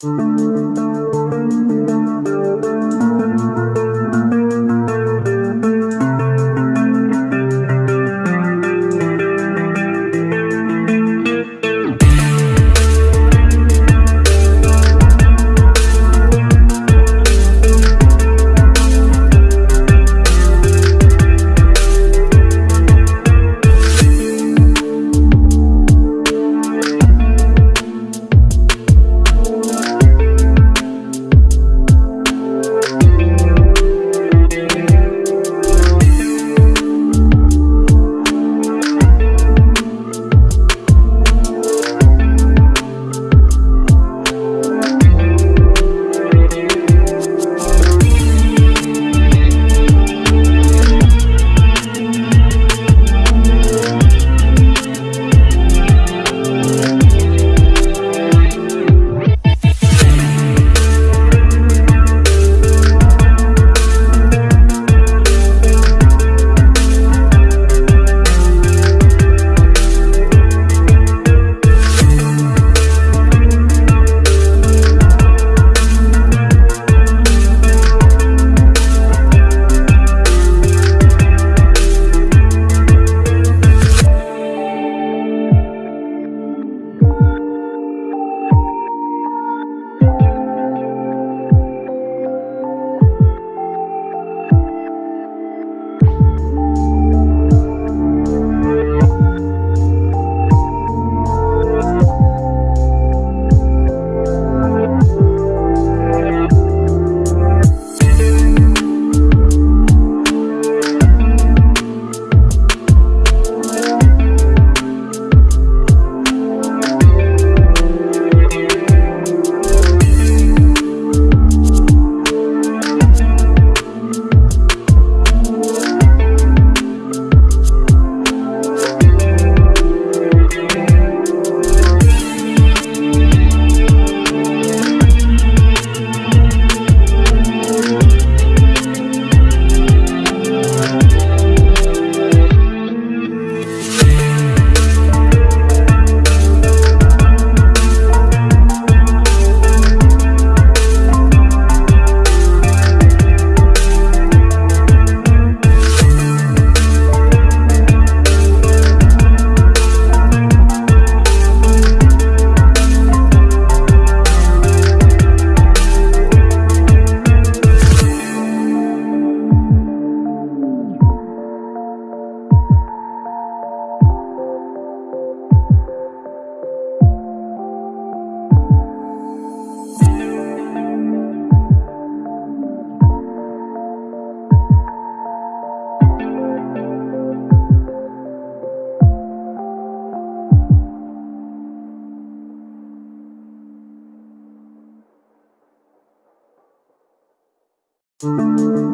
Música Música